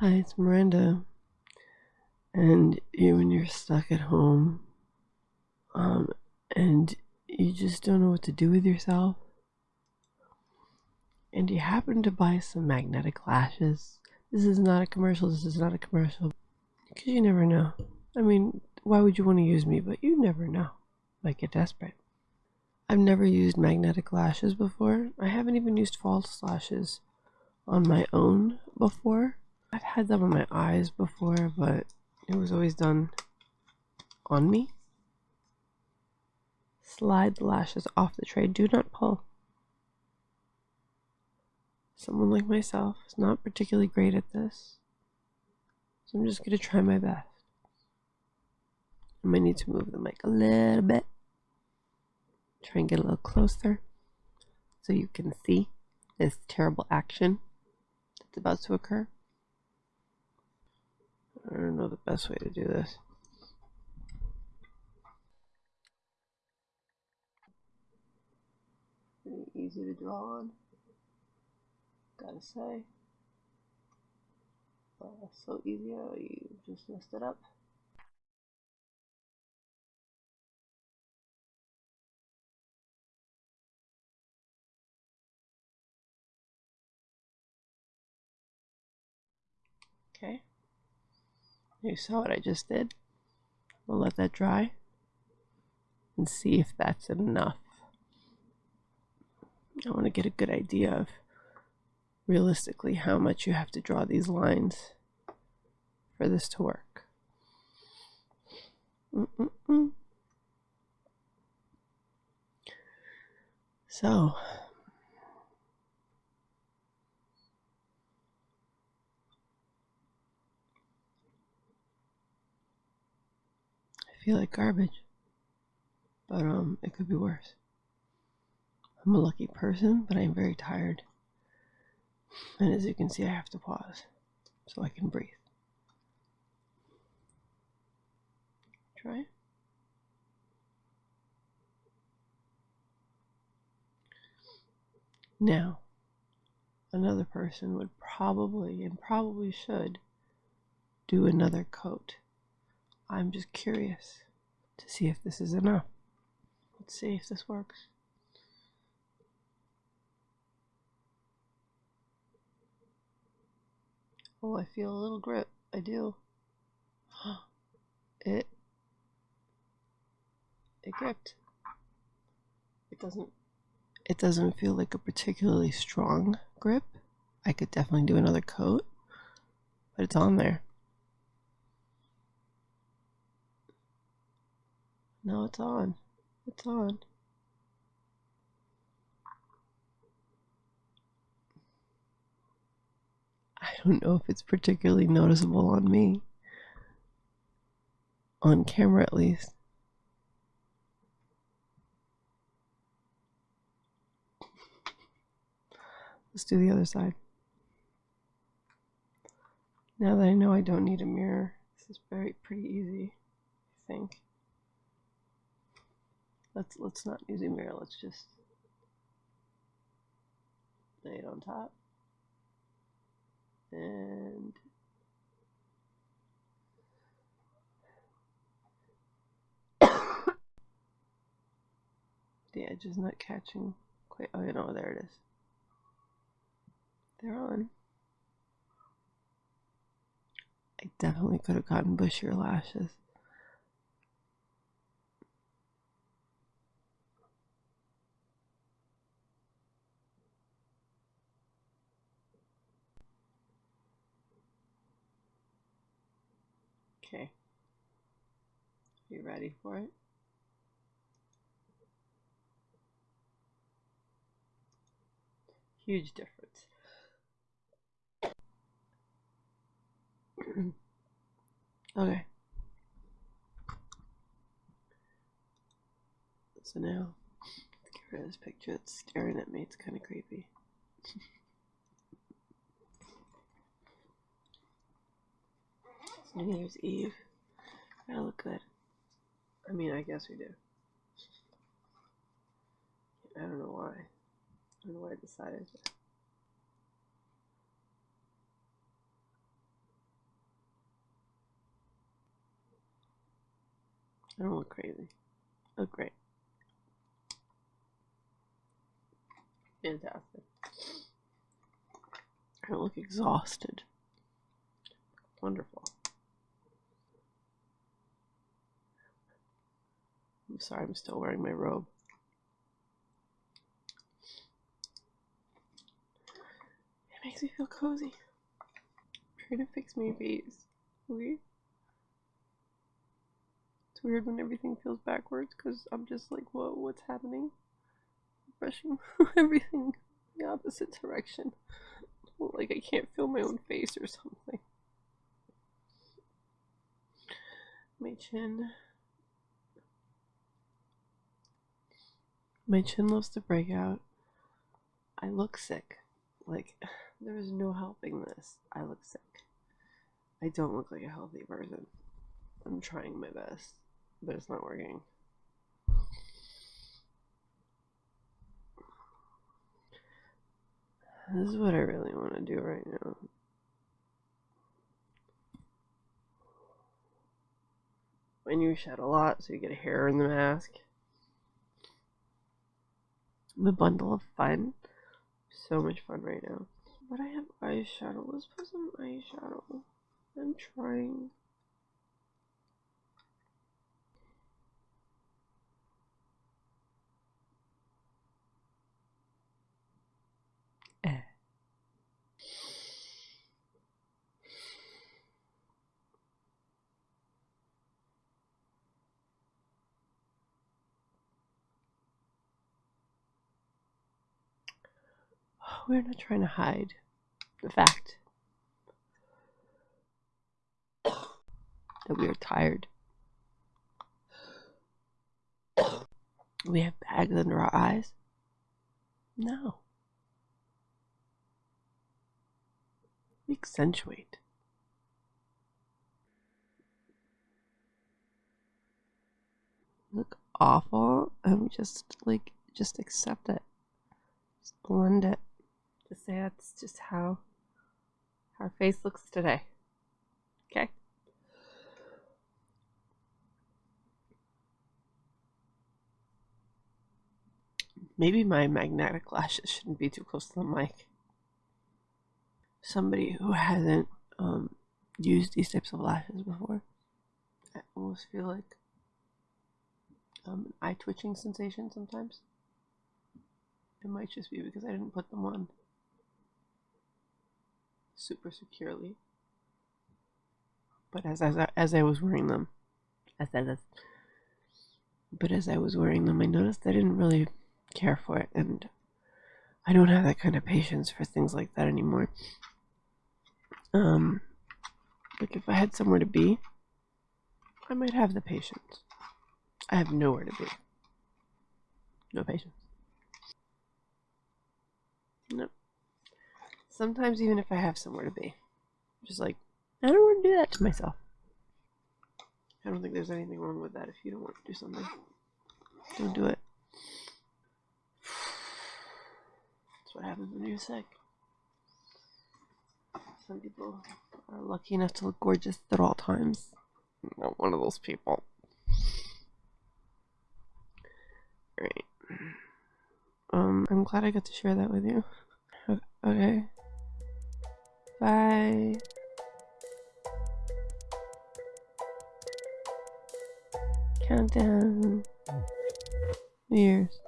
Hi, it's Miranda. And you, when you're stuck at home, um, and you just don't know what to do with yourself, and you happen to buy some magnetic lashes. This is not a commercial. This is not a commercial. Because you never know. I mean, why would you want to use me? But you never know. Might get desperate. I've never used magnetic lashes before. I haven't even used false lashes on my own before. I've had them on my eyes before, but it was always done on me. Slide the lashes off the tray. Do not pull. Someone like myself is not particularly great at this. So I'm just going to try my best. I might need to move the mic a little bit. Try and get a little closer so you can see this terrible action that's about to occur. I don't know the best way to do this. Pretty easy to draw on, gotta say. Uh, so easy how you just messed it up. Okay. You saw what I just did. We'll let that dry and see if that's enough. I want to get a good idea of realistically how much you have to draw these lines for this to work. Mm -mm -mm. So, I feel like garbage, but um, it could be worse. I'm a lucky person, but I'm very tired. And as you can see, I have to pause so I can breathe. Try. Now, another person would probably and probably should do another coat. I'm just curious to see if this is enough. Let's see if this works. Oh, I feel a little grip. I do. It it gripped. It doesn't it doesn't feel like a particularly strong grip. I could definitely do another coat, but it's on there. No, it's on. It's on. I don't know if it's particularly noticeable on me. On camera, at least. Let's do the other side. Now that I know I don't need a mirror, this is very pretty easy, I think. Let's let's not use a mirror, let's just lay it on top. And the edge is not catching quite oh you know there it is. They're on. I definitely could have gotten bushier lashes. Okay. You ready for it? Huge difference. okay. So now, get rid of this picture. It's staring at me. It's kind of creepy. New Year's Eve. Gotta look good. I mean, I guess we do. I don't know why. I don't know why I decided to. I don't look crazy. I look great. Fantastic. I don't look exhausted. Wonderful. I'm sorry, I'm still wearing my robe. It makes me feel cozy. Try to fix my face. Okay? It's weird when everything feels backwards because I'm just like, whoa, what's happening? Brushing everything the opposite direction. Like I can't feel my own face or something. My chin. My chin loves to break out. I look sick. Like, there is no helping this. I look sick. I don't look like a healthy person. I'm trying my best, but it's not working. This is what I really want to do right now. When you shed a lot, so you get hair in the mask. The bundle of fun. So much fun right now. But I have eyeshadow. Let's put some eyeshadow. I'm trying. We're not trying to hide the fact that we are tired. We have bags under our eyes. No. We accentuate. Look awful, and we just like just accept it. Just blend it. Just say that's just how our face looks today. Okay? Maybe my magnetic lashes shouldn't be too close to the mic. Somebody who hasn't um, used these types of lashes before, I almost feel like um, an eye twitching sensation sometimes. It might just be because I didn't put them on super securely. But as as I, as I was wearing them, as as but as I was wearing them, I noticed I didn't really care for it, and I don't have that kind of patience for things like that anymore. Um, like if I had somewhere to be, I might have the patience. I have nowhere to be. No patience. Nope. Sometimes even if I have somewhere to be, I'm just like I don't want to do that to myself. I don't think there's anything wrong with that if you don't want to do something. Don't do it. That's what happens when you're sick. Some people are lucky enough to look gorgeous at all times. I'm not one of those people. Right. Um, I'm glad I got to share that with you. Okay. Bye. Countdown. Years.